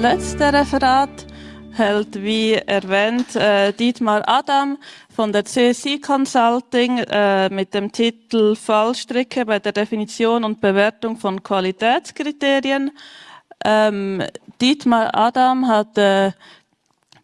letzte Referat hält, wie erwähnt, äh, Dietmar Adam von der CSI Consulting äh, mit dem Titel Fallstricke bei der Definition und Bewertung von Qualitätskriterien. Ähm, Dietmar Adam hat äh,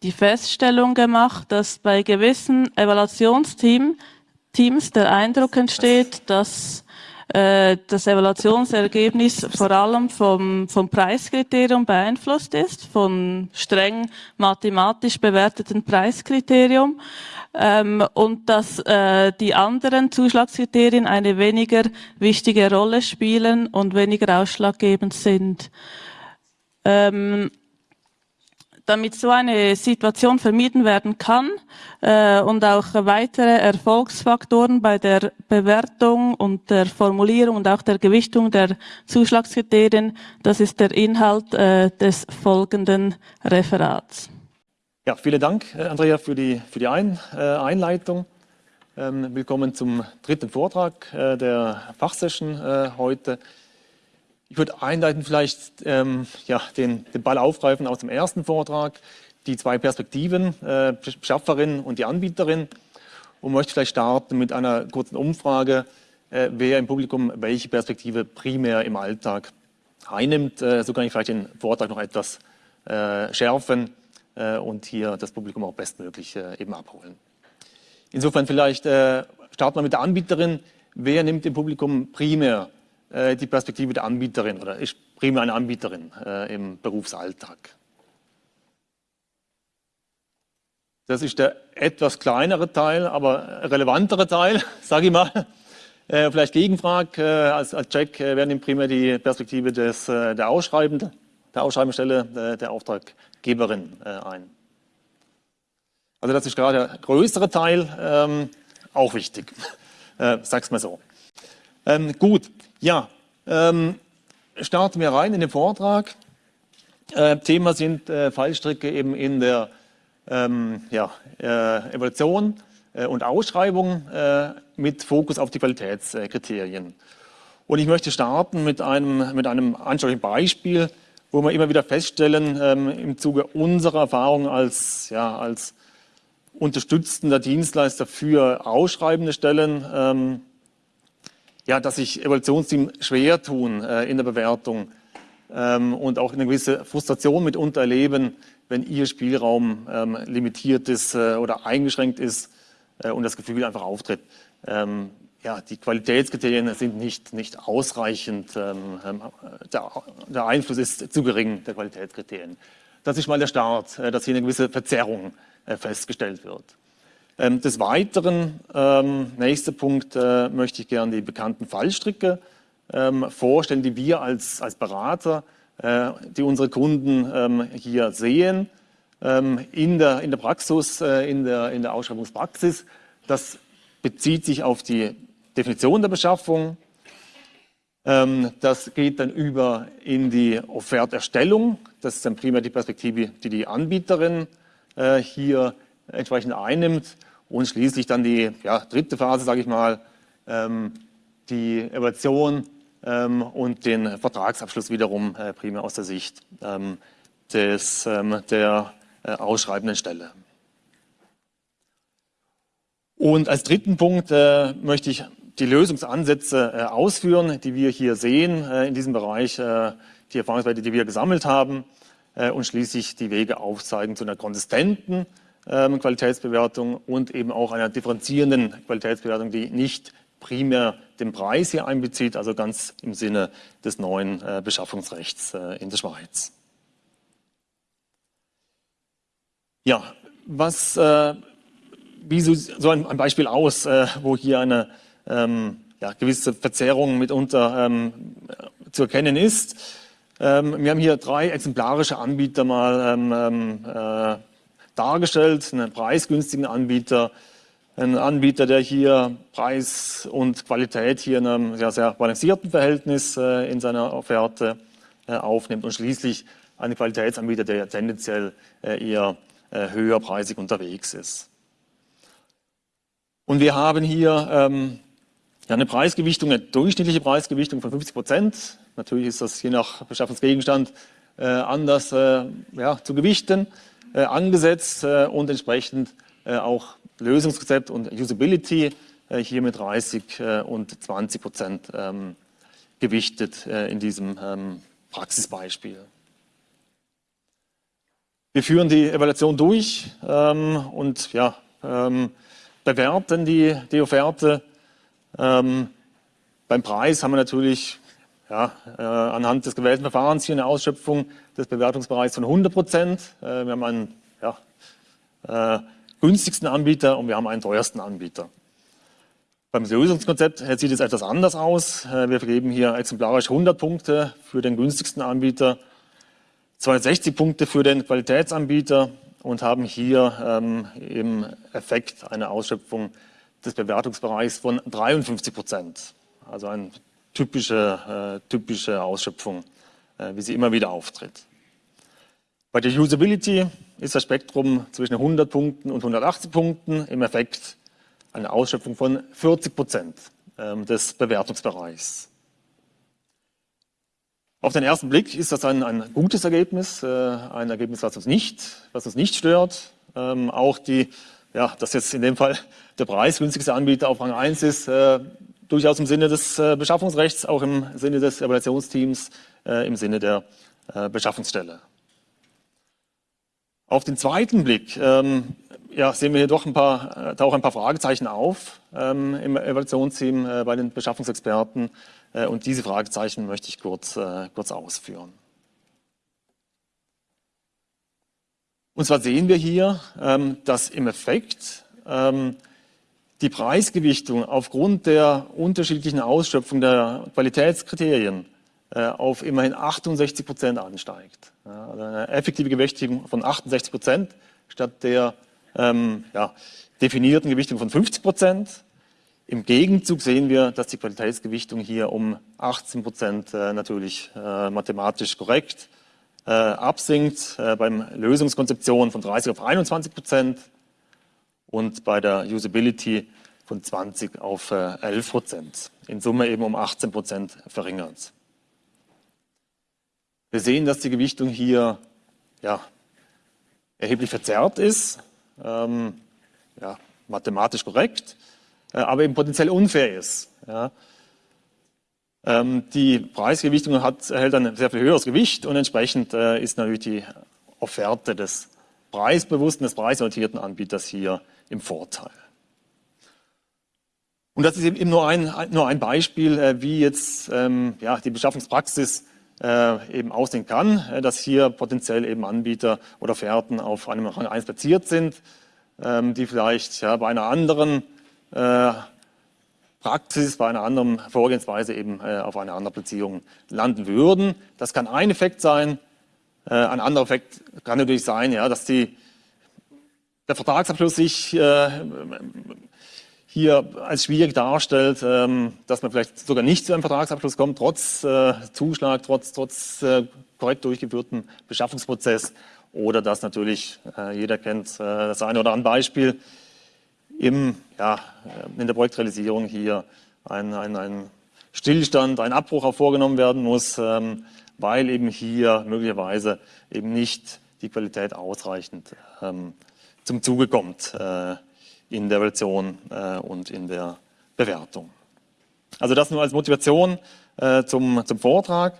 die Feststellung gemacht, dass bei gewissen Evaluationsteams der Eindruck entsteht, dass äh, das Evaluationsergebnis vor allem vom, vom Preiskriterium beeinflusst ist, von streng mathematisch bewerteten Preiskriterium ähm, und dass äh, die anderen Zuschlagskriterien eine weniger wichtige Rolle spielen und weniger ausschlaggebend sind. Ähm, damit so eine Situation vermieden werden kann äh, und auch weitere Erfolgsfaktoren bei der Bewertung und der Formulierung und auch der Gewichtung der Zuschlagskriterien, das ist der Inhalt äh, des folgenden Referats. Ja, vielen Dank, äh, Andrea, für die, für die Ein, äh, Einleitung. Ähm, willkommen zum dritten Vortrag äh, der Fachsession äh, heute. Ich würde einleiten vielleicht ähm, ja, den, den, Ball aufgreifen aus dem ersten Vortrag, die zwei Perspektiven, äh, Beschafferin und die Anbieterin und möchte vielleicht starten mit einer kurzen Umfrage, äh, wer im Publikum welche Perspektive primär im Alltag einnimmt. Äh, so kann ich vielleicht den Vortrag noch etwas äh, schärfen äh, und hier das Publikum auch bestmöglich äh, eben abholen. Insofern vielleicht starten wir mit der Anbieterin. Wer nimmt im Publikum primär die Perspektive der Anbieterin oder ist primär eine Anbieterin äh, im Berufsalltag. Das ist der etwas kleinere Teil, aber relevantere Teil, sage ich mal. Äh, vielleicht Gegenfrage, äh, als, als Check äh, werden primär die Perspektive des, äh, der Ausschreibenden, der Ausschreibungsstelle äh, der Auftraggeberin äh, ein. Also das ist gerade der größere Teil, ähm, auch wichtig, äh, sag's mal so. Ähm, gut, ja, ähm, starten wir rein in den Vortrag. Äh, Thema sind äh, Fallstricke eben in der ähm, ja, äh, Evaluation äh, und Ausschreibung äh, mit Fokus auf die Qualitätskriterien. Und ich möchte starten mit einem, mit einem anschaulichen Beispiel, wo wir immer wieder feststellen, ähm, im Zuge unserer Erfahrung als, ja, als unterstützender Dienstleister für ausschreibende Stellen, ähm, ja, dass sich Evaluationsteams schwer tun äh, in der Bewertung ähm, und auch eine gewisse Frustration mitunter erleben, wenn ihr Spielraum ähm, limitiert ist äh, oder eingeschränkt ist äh, und das Gefühl einfach auftritt. Ähm, ja, die Qualitätskriterien sind nicht, nicht ausreichend, ähm, ähm, der, der, Einfluss ist zu gering der Qualitätskriterien. Das ist mal der Start, äh, dass hier eine gewisse Verzerrung äh, festgestellt wird. Ähm, des Weiteren, ähm, nächster Punkt, äh, möchte ich gerne die bekannten Fallstricke ähm, vorstellen, die wir als, als Berater, äh, die unsere Kunden hier sehen, in, der, in der Praxis, äh, in, der, in der Ausschreibungspraxis. Das bezieht sich auf die Definition der Beschaffung. Das geht dann über in die Offerterstellung. Das ist dann primär die Perspektive, die die Anbieterin hier entsprechend einnimmt und schließlich dann die ja, dritte Phase, sage ich mal, ähm, die Evaluation ähm, und den Vertragsabschluss wiederum äh, primär aus der Sicht ähm, des, der äh, ausschreibenden Stelle. Und als dritten Punkt äh, möchte ich die Lösungsansätze ausführen, die wir hier sehen in diesem Bereich, die Erfahrungswerte, die wir gesammelt haben und schließlich die Wege aufzeigen zu einer konsistenten ähm, Qualitätsbewertung und eben auch einer differenzierenden Qualitätsbewertung, die nicht primär den Preis hier einbezieht, also ganz im Sinne des neuen äh, Beschaffungsrechts äh, in der Schweiz. Ja, was, äh, wie so, so ein, ein, Beispiel aus, äh, wo hier eine ähm, ja, gewisse Verzerrung mitunter ähm, zu erkennen ist. Ähm, wir haben hier drei exemplarische Anbieter mal ähm, ähm, äh, dargestellt, einen preisgünstigen Anbieter, einen Anbieter, der hier Preis und Qualität hier in einem sehr, sehr balancierten Verhältnis äh, in seiner Offerte äh, aufnimmt und schließlich einen Qualitätsanbieter, der tendenziell äh, eher äh, höherpreisig unterwegs ist. Und wir haben hier ähm, eine Preisgewichtung, eine durchschnittliche Preisgewichtung von 50 Prozent. Natürlich ist das je nach Beschaffungsgegenstand anders ja, zu gewichten, angesetzt äh, und entsprechend äh, auch Lösungskonzept und Usability hier mit 30 und 20 Prozent ähm, gewichtet in diesem ähm, Praxisbeispiel. Wir führen die Evaluation durch ähm, und ja, bewerten die, die Offerte. Beim Preis haben wir natürlich ja, äh, anhand des gewählten Verfahrens hier eine Ausschöpfung des Bewertungsbereichs von 100 Prozent. Äh, wir haben einen ja, äh, günstigsten Anbieter und wir haben einen teuersten Anbieter. Beim Lösungskonzept sieht es etwas anders aus. Äh, wir vergeben hier exemplarisch 100 Punkte für den günstigsten Anbieter, 260 Punkte für den Qualitätsanbieter und haben hier ähm, im Effekt eine Ausschöpfung des Bewertungsbereichs von 53 Prozent. Also eine typische, äh, typische Ausschöpfung, äh, wie sie immer wieder auftritt. Bei der Usability ist das Spektrum zwischen 100 Punkten und 180 Punkten im Effekt eine Ausschöpfung von 40 Prozent ähm, des Bewertungsbereichs. Auf den ersten Blick ist das ein, ein gutes Ergebnis, äh, ein Ergebnis, was uns nicht, was uns nicht stört. Ähm, auch die, ja, dass jetzt in dem Fall der preisgünstigste Anbieter auf Rang 1 ist, äh, durchaus im Sinne des äh, Beschaffungsrechts, auch im Sinne des Evaluationsteams, äh, im Sinne der äh, Beschaffungsstelle. Auf den zweiten Blick ähm, ja, sehen wir hier doch ein paar, tauchen ein paar Fragezeichen auf ähm, im Evaluationsteam äh, bei den Beschaffungsexperten. Äh, und diese Fragezeichen möchte ich kurz, äh, kurz ausführen. Und zwar sehen wir hier, ähm, dass im Effekt ähm, die Preisgewichtung aufgrund der unterschiedlichen Ausschöpfung der Qualitätskriterien äh, auf immerhin 68 Prozent ansteigt. also eine effektive Gewichtung von 68 Prozent statt der ähm, ja, definierten Gewichtung von 50 Prozent. Im Gegenzug sehen wir, dass die Qualitätsgewichtung hier um 18 Prozent äh, natürlich äh, mathematisch korrekt äh, absinkt, äh, beim Lösungskonzeption von 30 auf 21 Prozent und bei der Usability von 20 auf 11 äh, Prozent. In Summe eben um 18 Prozent verringert. Wir sehen, dass die Gewichtung hier ja, erheblich verzerrt ist, ähm, ja, mathematisch korrekt, äh, aber eben potenziell unfair ist. Ja. Ähm, die Preisgewichtung hat, erhält ein sehr viel höheres Gewicht und entsprechend äh, ist natürlich die Offerte des preisbewussten, des preisorientierten Anbieters hier im Vorteil. Und das ist eben nur ein, nur ein Beispiel, äh, wie jetzt ähm, ja, die Beschaffungspraxis äh, eben aussehen kann, äh, dass hier potenziell eben Anbieter oder Fährten auf einem Rang 1 platziert sind, ähm, die vielleicht ja, bei einer anderen äh, Praxis, bei einer anderen Vorgehensweise eben äh, auf einer anderen Platzierung landen würden. Das kann ein Effekt sein. Äh, ein anderer Effekt kann natürlich sein, ja, dass die, der Vertragsabschluss sich äh, hier als schwierig darstellt, ähm, dass man vielleicht sogar nicht zu einem Vertragsabschluss kommt, trotz äh, Zuschlag, trotz, trotz äh, korrekt durchgeführten Beschaffungsprozess. Oder dass natürlich, äh, jeder kennt das eine oder andere Beispiel, im, ja, in der Projektrealisierung hier ein, ein, ein Stillstand, ein Abbruch auch vorgenommen werden muss, ähm, weil eben hier möglicherweise eben nicht die Qualität ausreichend ähm, zum Zuge kommt in der Evaluation äh, und in der Bewertung. Also das nur als Motivation äh, zum, zum Vortrag.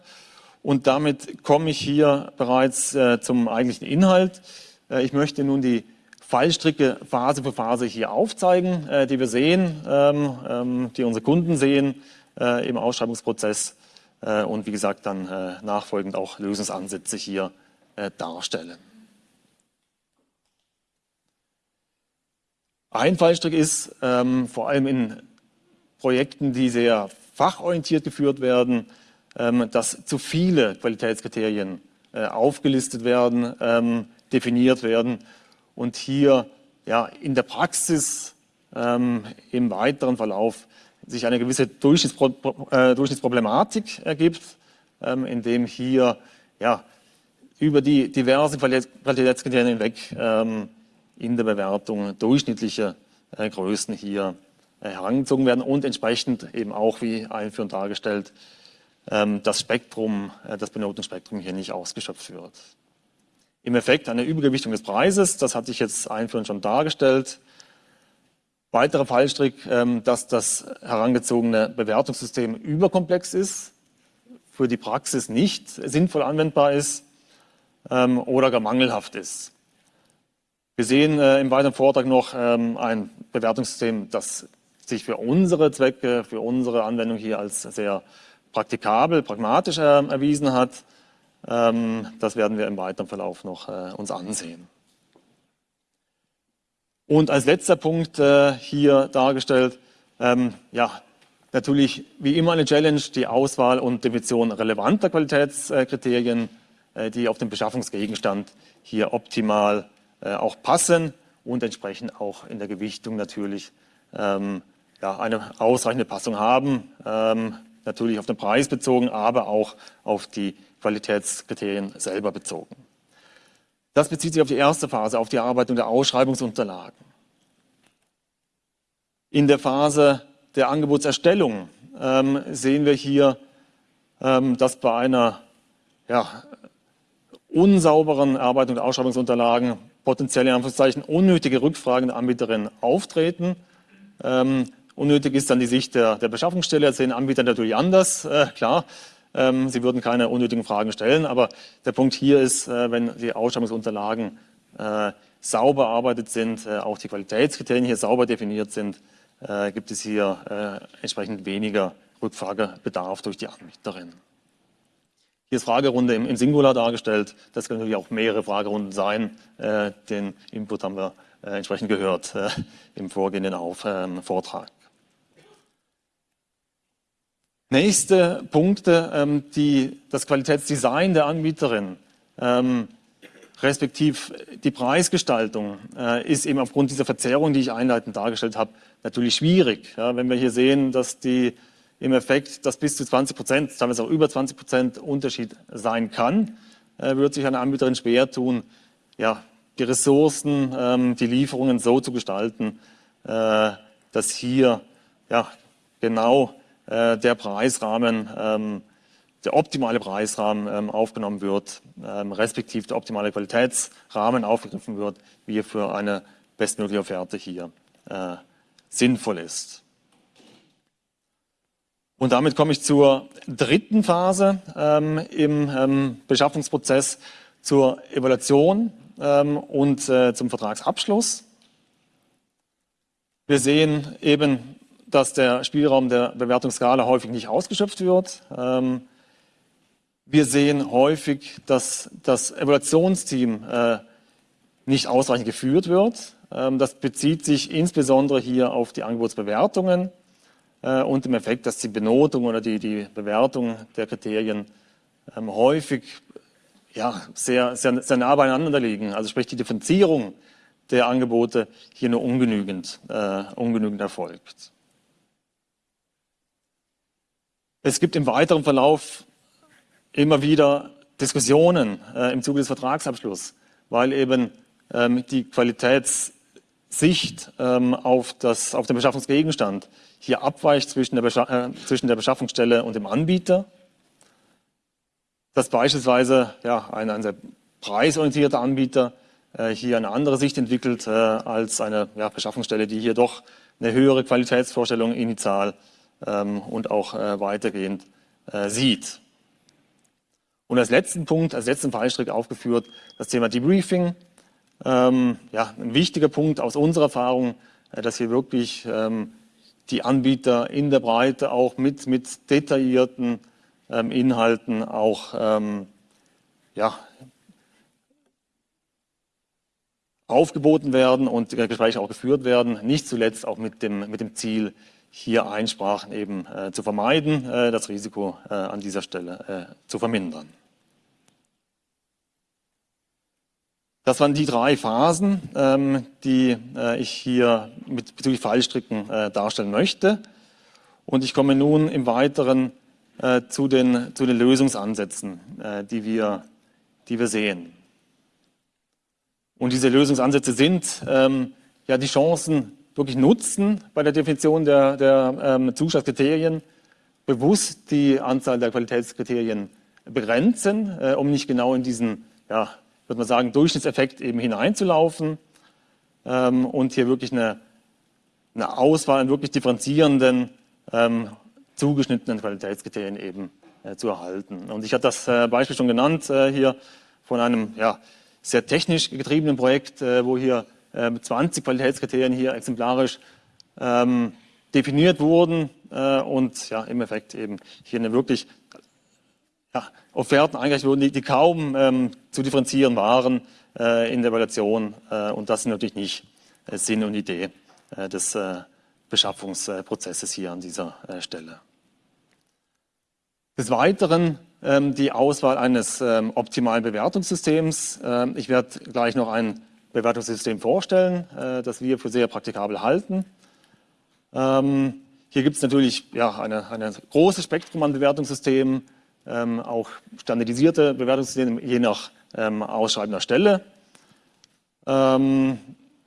Und damit komme ich hier bereits äh, zum eigentlichen Inhalt. Äh, ich möchte nun die Fallstricke Phase für Phase hier aufzeigen, äh, die wir sehen, ähm, ähm, die unsere Kunden sehen äh, im Ausschreibungsprozess und wie gesagt dann nachfolgend auch Lösungsansätze hier darstellen. Ein Fallstrick ist, ähm, vor allem in Projekten, die sehr fachorientiert geführt werden, ähm, dass zu viele Qualitätskriterien äh, aufgelistet werden, ähm, definiert werden und hier ja, in der Praxis ähm, im weiteren Verlauf sich eine gewisse Durchschnittspro äh, Durchschnittsproblematik ergibt, ähm, indem hier ja, über die diversen Qualitätskriterien hinweg ähm, in der Bewertung durchschnittliche äh, Größen hier äh, herangezogen werden und entsprechend eben auch, wie einführend dargestellt, ähm, das Spektrum, äh, das Benotungsspektrum hier nicht ausgeschöpft wird. Im Effekt eine Übergewichtung des Preises, das hatte ich jetzt einführend schon dargestellt. Weiterer Fallstrick, ähm, dass das herangezogene Bewertungssystem überkomplex ist, für die Praxis nicht sinnvoll anwendbar ist ähm, oder gar mangelhaft ist. Wir sehen äh, im weiteren Vortrag noch ähm, ein Bewertungssystem, das sich für unsere Zwecke, für unsere Anwendung hier als sehr praktikabel, pragmatisch äh, erwiesen hat. Das werden wir im weiteren Verlauf noch äh, uns ansehen. Und als letzter Punkt äh, hier dargestellt, ähm, ja, natürlich wie immer eine Challenge, die Auswahl und Definition relevanter Qualitätskriterien, äh, die auf den Beschaffungsgegenstand hier optimal äh, auch passen und entsprechend auch in der Gewichtung natürlich ähm, ja, eine ausreichende Passung haben, ähm, natürlich auf den Preis bezogen, aber auch auf die Qualitätskriterien selber bezogen. Das bezieht sich auf die erste Phase, auf die Erarbeitung der Ausschreibungsunterlagen. In der Phase der Angebotserstellung ähm, sehen wir hier, ähm, dass bei einer ja, unsauberen Erarbeitung der Ausschreibungsunterlagen potenzielle Anführungszeichen unnötige Rückfragen der Anbieterin auftreten. Ähm, unnötig ist dann die Sicht der, der Beschaffungsstelle, das sehen Anbieter natürlich anders, äh, klar. Ähm, sie würden keine unnötigen Fragen stellen, aber der Punkt hier ist, äh, wenn die Ausschreibungsunterlagen äh, sauber erarbeitet sind, äh, auch die Qualitätskriterien hier sauber definiert sind, äh, gibt es hier äh, entsprechend weniger Rückfragebedarf durch die Anbieterin. Hier ist Fragerunde im, im Singular dargestellt. Das können natürlich auch mehrere Fragerunden sein. Äh, den Input haben wir entsprechend gehört im vorgehenden ähm, Vortrag. Nächste Punkte, ähm, die, das Qualitätsdesign der Anbieterin, ähm, respektiv die Preisgestaltung, äh, ist eben aufgrund dieser Verzerrung, die ich einleitend dargestellt habe, natürlich schwierig. Ja, wenn wir hier sehen, dass die im Effekt, dass bis zu 20 Prozent, teilweise auch über 20 Prozent Unterschied sein kann, äh, wird sich eine Anbieterin schwer tun, ja, die Ressourcen, ähm, die Lieferungen so zu gestalten, äh, dass hier ja, genau äh, der Preisrahmen, ähm, der optimale Preisrahmen ähm, aufgenommen wird, ähm, respektive der optimale Qualitätsrahmen aufgegriffen wird, wie er für eine bestmögliche Offerte hier äh, sinnvoll ist. Und damit komme ich zur dritten Phase ähm, im ähm, Beschaffungsprozess, zur Evaluation ähm, und äh, zum Vertragsabschluss. Wir sehen eben dass der Spielraum der Bewertungsskala häufig nicht ausgeschöpft wird. Ähm, wir sehen häufig, dass das Evaluationsteam äh, nicht ausreichend geführt wird. Ähm, das bezieht sich insbesondere hier auf die Angebotsbewertungen äh, und im Effekt, dass die Benotung oder die, die Bewertung der Kriterien ähm, häufig ja, sehr, sehr, sehr nah beieinander liegen. Also sprich die Differenzierung der Angebote hier nur ungenügend, äh, ungenügend erfolgt. Es gibt im weiteren Verlauf immer wieder Diskussionen äh, im Zuge des Vertragsabschlusses, weil eben ähm, die Qualitätssicht ähm, auf, das, auf den Beschaffungsgegenstand hier abweicht zwischen der, äh, zwischen der Beschaffungsstelle und dem Anbieter. Dass beispielsweise ja, ein, ein sehr preisorientierter Anbieter äh, hier eine andere Sicht entwickelt äh, als eine ja, Beschaffungsstelle, die hier doch eine höhere Qualitätsvorstellung initial ähm, und auch äh, weitergehend äh, sieht. Und als letzten Punkt, als letzten Fallstrick aufgeführt, das Thema Debriefing. Ähm, ja, ein wichtiger Punkt aus unserer Erfahrung, äh, dass hier wirklich ähm, die Anbieter in der Breite auch mit, mit detaillierten ähm, Inhalten auch ähm, ja, aufgeboten werden und Gespräche auch geführt werden, nicht zuletzt auch mit dem, mit dem Ziel, hier Einsprachen eben äh, zu vermeiden, äh, das Risiko äh, an dieser Stelle äh, zu vermindern. Das waren die drei Phasen, ähm, die äh, ich hier mit bezüglich Fallstricken äh, darstellen möchte. Und ich komme nun im Weiteren zu, den, zu den Lösungsansätzen, die, wir, die wir sehen. Und diese Lösungsansätze sind ähm, ja die Chancen wirklich nutzen bei der Definition der, der ähm, Zuschlagskriterien, bewusst die Anzahl der Qualitätskriterien begrenzen, äh, um nicht genau in diesen, ja, würde man sagen, Durchschnittseffekt eben hineinzulaufen ähm, und hier wirklich eine, eine Auswahl an wirklich differenzierenden, ähm, zugeschnittenen Qualitätskriterien eben äh, zu erhalten. Und ich hatte das äh, Beispiel schon genannt äh, hier von einem ja, sehr technisch getriebenen Projekt, äh, wo hier 20 Qualitätskriterien hier exemplarisch ähm, definiert wurden äh, und ja, im Effekt eben hier eine wirklich ja, Offerten eingereicht wurden, die, die kaum ähm, zu differenzieren waren äh, in der Evaluation. Äh, und das ist natürlich nicht äh, Sinn und Idee äh, des äh, Beschaffungsprozesses hier an dieser Stelle. Des Weiteren ähm, die Auswahl eines ähm, optimalen Bewertungssystems. Ähm, ich werde gleich noch ein Bewertungssystem vorstellen, das wir für sehr praktikabel halten. Ähm, hier gibt es natürlich ja, eine großes Spektrum an Bewertungssystemen, ähm, auch standardisierte Bewertungssysteme je nach ähm, ausschreibender Stelle. Ähm,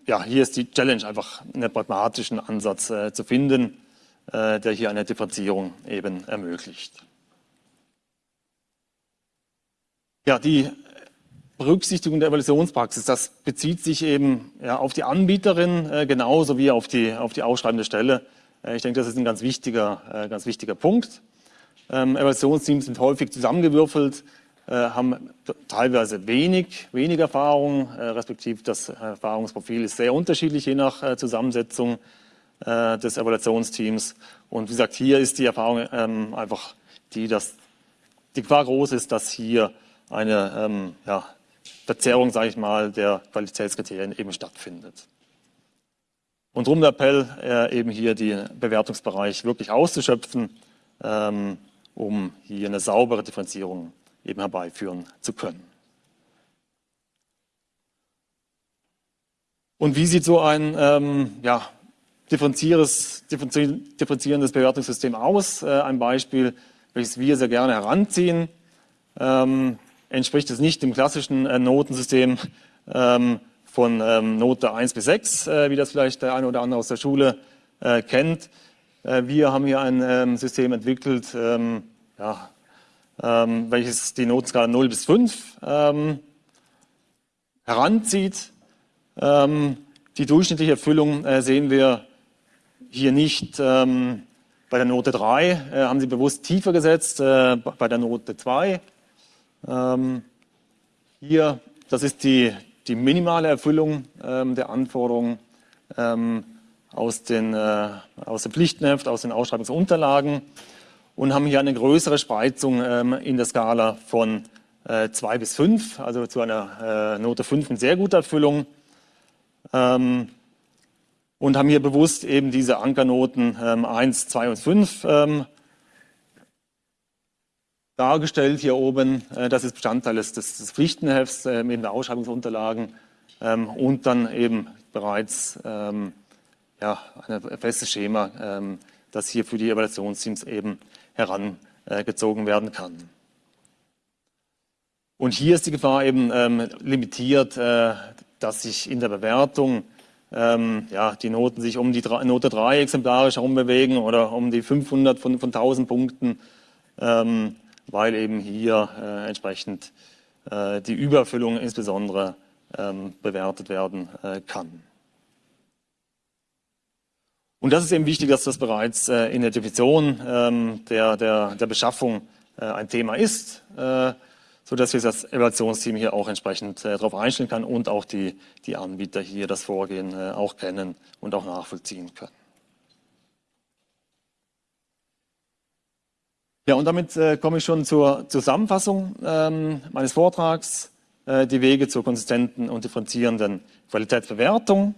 ja, hier ist die Challenge einfach einen pragmatischen Ansatz äh, zu finden, äh, der hier eine Differenzierung eben ermöglicht. Ja, die Berücksichtigung der Evaluationspraxis, das bezieht sich eben ja, auf die Anbieterin äh, genauso wie auf die, auf die ausschreibende Stelle. Äh, ich denke, das ist ein ganz wichtiger, äh, ganz wichtiger Punkt. Ähm, Evaluationsteams sind häufig zusammengewürfelt, äh, haben teilweise wenig, wenig Erfahrung, äh, respektive das Erfahrungsprofil ist sehr unterschiedlich je nach äh, Zusammensetzung des Evaluationsteams. Und wie gesagt, hier ist die Erfahrung ähm, einfach die, dass die Gefahr groß ist, dass hier eine ähm, ja, Verzerrung, sage ich mal, der Qualitätskriterien eben stattfindet. Und darum der Appell, äh, eben hier den Bewertungsbereich wirklich auszuschöpfen, ähm, um hier eine saubere Differenzierung eben herbeiführen zu können. Und wie sieht so ein ähm, ja, differenzierendes, differenzierendes Bewertungssystem aus? Äh, ein Beispiel, welches wir sehr gerne heranziehen. Ähm, entspricht es nicht dem klassischen äh, Notensystem ähm, von ähm, Note 1 bis 6, äh, wie das vielleicht der eine oder andere aus der Schule äh, kennt. Wir haben hier ein ähm, System entwickelt, welches die Notenskala 0 bis 5 ähm, heranzieht. die durchschnittliche Erfüllung sehen wir hier nicht bei der Note 3, äh, haben Sie bewusst tiefer gesetzt, bei der Note 2 ähm, hier, das ist die, die minimale Erfüllung ähm, der Anforderungen ähm, aus, den, äh, aus dem Pflichtenheft, aus den Ausschreibungsunterlagen und haben hier eine größere Spreizung ähm, in der Skala von äh, 2 bis 5, also zu einer äh, Note 5 mit sehr guter Erfüllung. Ähm, und haben hier bewusst eben diese Ankernoten ähm, 1, 2 und 5 ähm, dargestellt hier oben. Äh, das ist Bestandteil des, des Pflichtenhefts äh, in der Ausschreibungsunterlagen ähm, und dann eben bereits ähm, ja, ein festes Schema, ähm, das hier für die Evaluationsteams eben herangezogen werden kann. Und hier ist die Gefahr eben ähm, limitiert, äh, dass sich in der Bewertung ähm, ja, die Noten sich um die Note 3 exemplarisch herumbewegen oder um die 500 von, von 1000 Punkten. Ähm, weil eben hier äh, entsprechend äh, die Überfüllung insbesondere ähm, bewertet werden äh, kann. Und das ist eben wichtig, dass das bereits äh, in der Definition ähm, der, der, der Beschaffung äh, ein Thema ist, äh, sodass sich das Evaluationsteam hier auch entsprechend darauf einstellen kann und auch die, die Anbieter hier das Vorgehen auch kennen und auch nachvollziehen können. Ja, und damit äh, komme ich schon zur Zusammenfassung ähm, meines Vortrags. Äh, die Wege zur konsistenten und differenzierenden Qualitätsbewertung.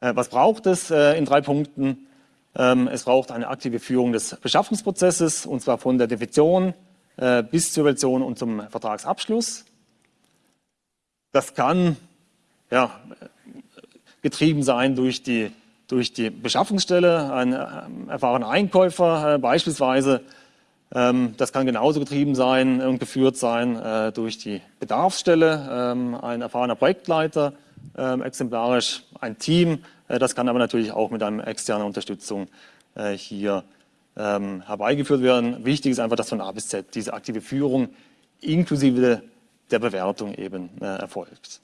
Äh, was braucht es äh, in drei Punkten? Ähm, es braucht eine aktive Führung des Beschaffungsprozesses, und zwar von der Definition äh, bis zur Evaluation und zum Vertragsabschluss. Das kann ja, getrieben sein durch die, durch die Beschaffungsstelle, ein äh, erfahrener Einkäufer beispielsweise, ähm, das kann genauso getrieben sein und geführt sein äh, durch die Bedarfsstelle, ähm, ein erfahrener Projektleiter, ähm, exemplarisch ein Team. Äh, das kann aber natürlich auch mit einer externen Unterstützung äh, hier ähm, herbeigeführt werden. Wichtig ist einfach, dass von A bis Z diese aktive Führung inklusive der Bewertung eben erfolgt.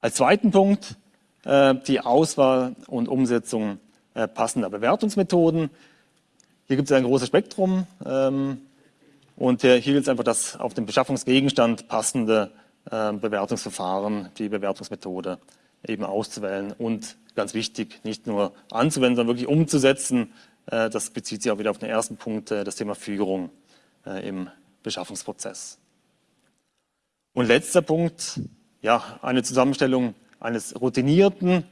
Als zweiten Punkt die Auswahl und Umsetzung passender Bewertungsmethoden. Hier gibt es ein großes Spektrum ähm, und hier gilt es einfach, das auf den Beschaffungsgegenstand passende äh, Bewertungsverfahren, die Bewertungsmethode eben auszuwählen und ganz wichtig, nicht nur anzuwenden, sondern wirklich umzusetzen. Äh, das bezieht sich auch wieder auf den ersten Punkt, äh, das Thema Führung äh, im Beschaffungsprozess. Und letzter Punkt, ja, eine Zusammenstellung eines routinierten,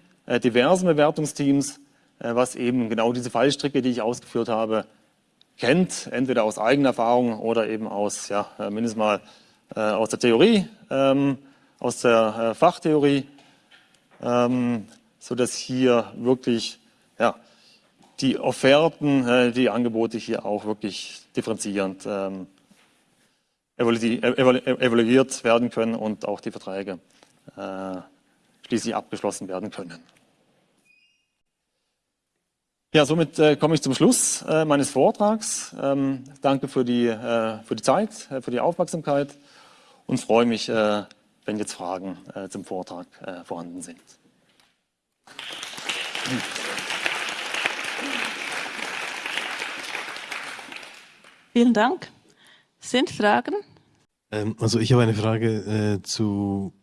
diversen Bewertungsteams, was eben genau diese Fallstricke, die ich ausgeführt habe, kennt, entweder aus eigener Erfahrung oder eben aus, ja, mindestens mal aus der Theorie, ähm, aus der Fachtheorie, ähm, sodass hier wirklich ja, die Offerten, die Angebote hier auch wirklich differenzierend ähm, evaluiert werden können und auch die Verträge äh, schließlich abgeschlossen werden können. Ja, somit äh, komme ich zum Schluss äh, meines Vortrags. Ähm, danke für die, äh, für die Zeit, äh, für die Aufmerksamkeit und freue mich, äh, wenn jetzt Fragen äh, zum Vortrag vorhanden sind. Vielen Dank. Sind Fragen? Ähm, also ich habe eine Frage äh, zu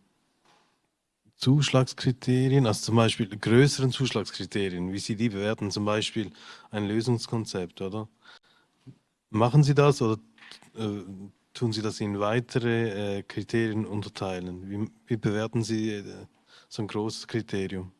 Zuschlagskriterien, also zum Beispiel größeren Zuschlagskriterien, wie Sie die bewerten, zum Beispiel ein Lösungskonzept, oder? Machen Sie das oder äh, tun Sie das in weitere äh, Kriterien unterteilen? Wie, wie bewerten Sie äh, so ein großes Kriterium?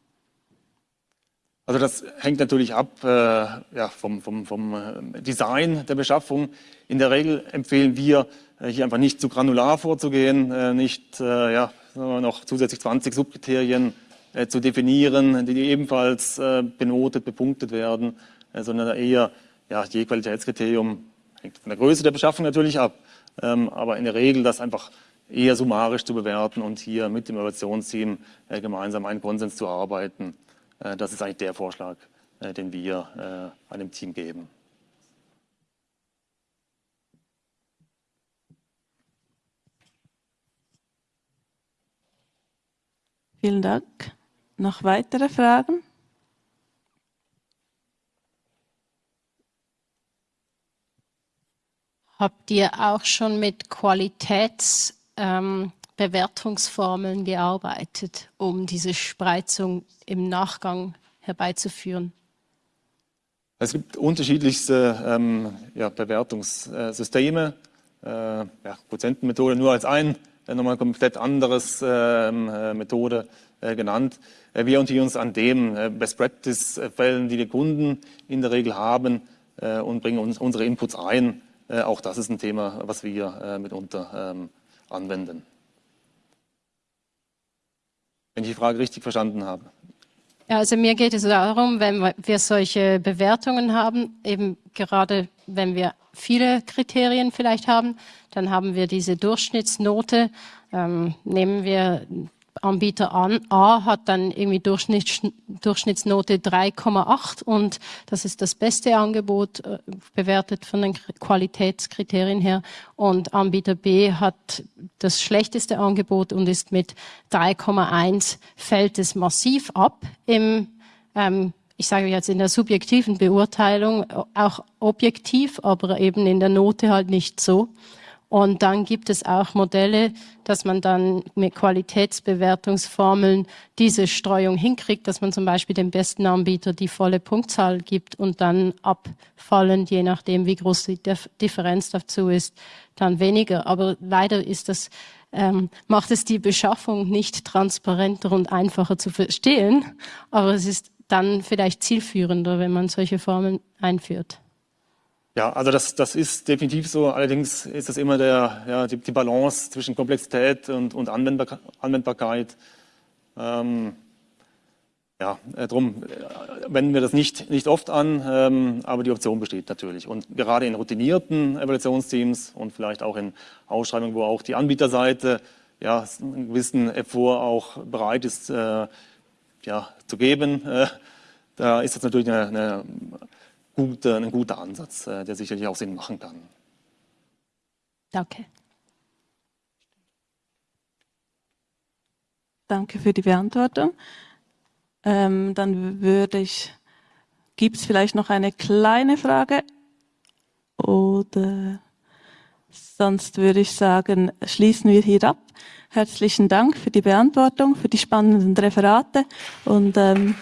Also das hängt natürlich ab äh, ja, vom, vom, vom, äh, Design der Beschaffung. In der Regel empfehlen wir, äh, hier einfach nicht zu granular vorzugehen, äh, nicht ja, noch zusätzlich 20 Subkriterien äh, zu definieren, die ebenfalls benotet, bepunktet werden, sondern eher ja, je Qualitätskriterium hängt von der Größe der Beschaffung natürlich ab, ähm, aber in der Regel das einfach eher summarisch zu bewerten und hier mit dem Innovationsteam gemeinsam einen Konsens zu arbeiten. Äh, das ist eigentlich der Vorschlag, äh, den wir äh, einem Team geben. Vielen Dank. Noch weitere Fragen? Habt ihr auch schon mit Qualitätsbewertungsformeln ähm, gearbeitet, um diese Spreizung im Nachgang herbeizuführen? Es gibt unterschiedlichste ähm, ja, Bewertungssysteme. Äh, ja, Quotientenmethode nur als ein, äh, nochmal komplett anderes ähm, äh, Methode äh, genannt. Wir orientieren uns an dem äh, Best Practice-Fällen, die die Kunden in der Regel haben und bringen uns unsere Inputs ein. auch das ist ein Thema, was wir mitunter ähm, anwenden. Wenn ich die Frage richtig verstanden habe. Ja, also mir geht es darum, wenn wir solche Bewertungen haben, eben gerade wenn wir viele Kriterien vielleicht haben, dann haben wir diese Durchschnittsnote. Ähm, nehmen wir Anbieter an. A hat dann irgendwie Durchschnitts, Durchschnittsnote 3,8 und das ist das beste Angebot äh, bewertet von den Qualitätskriterien her. Und Anbieter B hat das schlechteste Angebot und ist mit 3,1 fällt es massiv ab im ähm, ich sage jetzt in der subjektiven Beurteilung, auch objektiv, aber eben in der Note halt nicht so. Und dann gibt es auch Modelle, dass man dann mit Qualitätsbewertungsformeln diese Streuung hinkriegt, dass man zum Beispiel dem besten Anbieter die volle Punktzahl gibt und dann abfallend, je nachdem wie groß die Differenz dazu ist, dann weniger. Aber leider ist das ähm, macht es die Beschaffung nicht transparenter und einfacher zu verstehen, aber es ist dann vielleicht zielführender, wenn man solche Formeln einführt. Ja, also das, das ist definitiv so. Allerdings ist das immer der, ja, die, die Balance zwischen Komplexität und, und Anwendbar, Anwendbarkeit. Ähm, ja, äh, darum äh, wenden wir das nicht, nicht oft an, ähm, aber die Option besteht natürlich. Und gerade in routinierten Evaluationsteams und vielleicht auch in Ausschreibungen, wo auch die Anbieterseite ja, einen gewissen Effort auch bereit ist äh, ja, zu geben, äh, da ist das natürlich eine, eine gute, ein guter Ansatz, äh, der sicherlich auch Sinn machen kann. Danke. Danke für die Beantwortung. Ähm, dann würde ich, gibt es vielleicht noch eine kleine Frage? Oder sonst würde ich sagen, schließen wir hier ab. Herzlichen Dank für die Beantwortung, für die spannenden Referate und ähm,